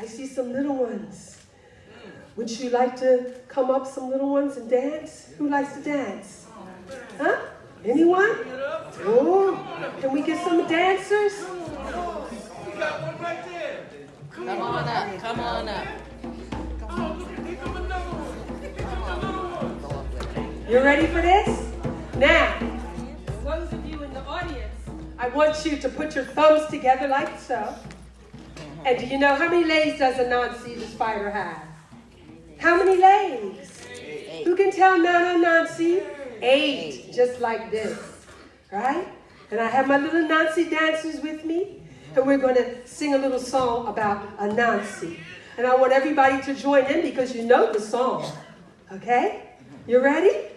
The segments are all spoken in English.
I see some little ones. Would you like to come up, some little ones, and dance? Who likes to dance? Huh? Anyone? Oh, can we get some dancers? We got one right there. Come on up. Come on up. You ready for this? Now, those of you in the audience, I want you to put your thumbs together like so. And do you know how many legs does Anansi the spider have? How many legs? Who can tell Nana Nazi? Eight, Eight, just like this, right? And I have my little Nazi dancers with me, and we're going to sing a little song about Anansi. And I want everybody to join in because you know the song, okay? You ready?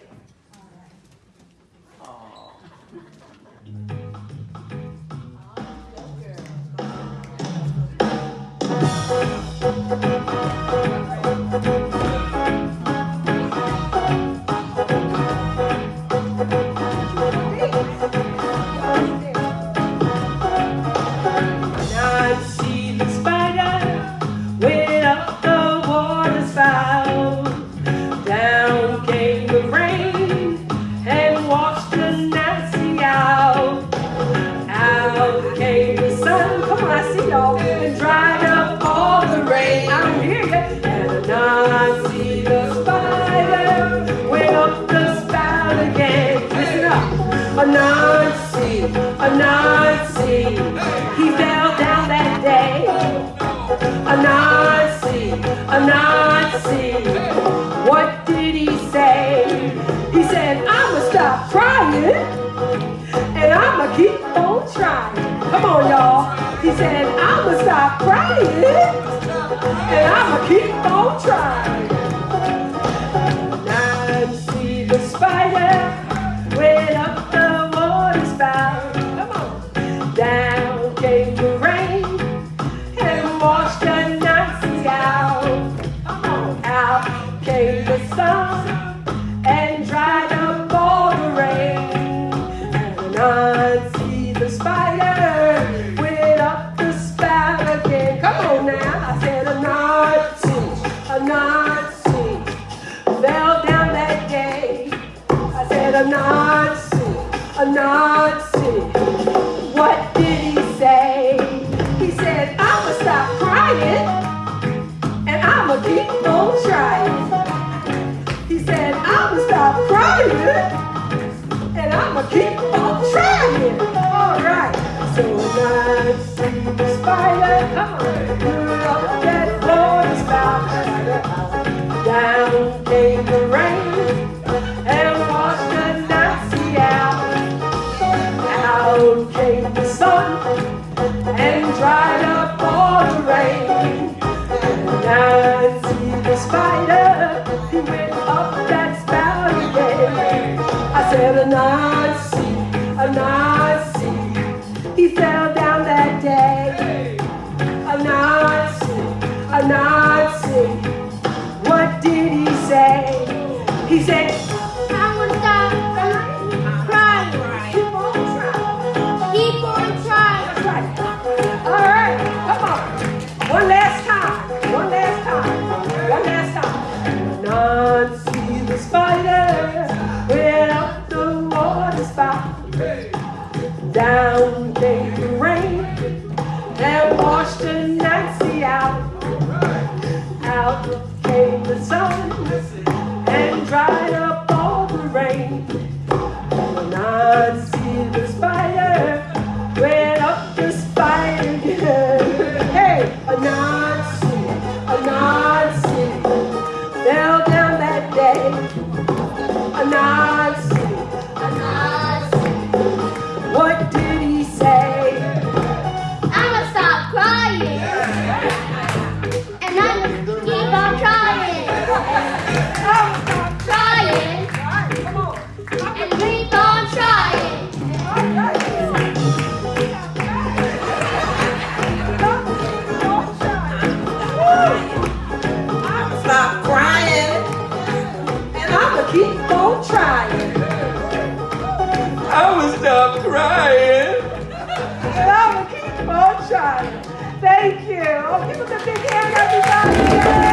and dried up all the rain. I'm here, the spider went up the spout again. Up, a Nazi, he fell down that day. Anansi, a Nazi, what did he say? He said, I'ma stop crying, and I'ma keep on trying. Come on, y'all. He said, I'ma stop crying and I'ma keep on trying. Now see the spider went up the water spout. Come on. Down came the rain and washed the Nazis out. Come on. Out came the sun. Anansi. What did he say? He said, I'ma stop crying and I'ma keep on trying. He said, I'ma stop crying and I'ma keep Nazi, Anansi. He down. sun and dried up all the rain. When I trying. I would stop crying. And I'm gonna keep on trying. Thank you. Oh, give us a big hand, everybody.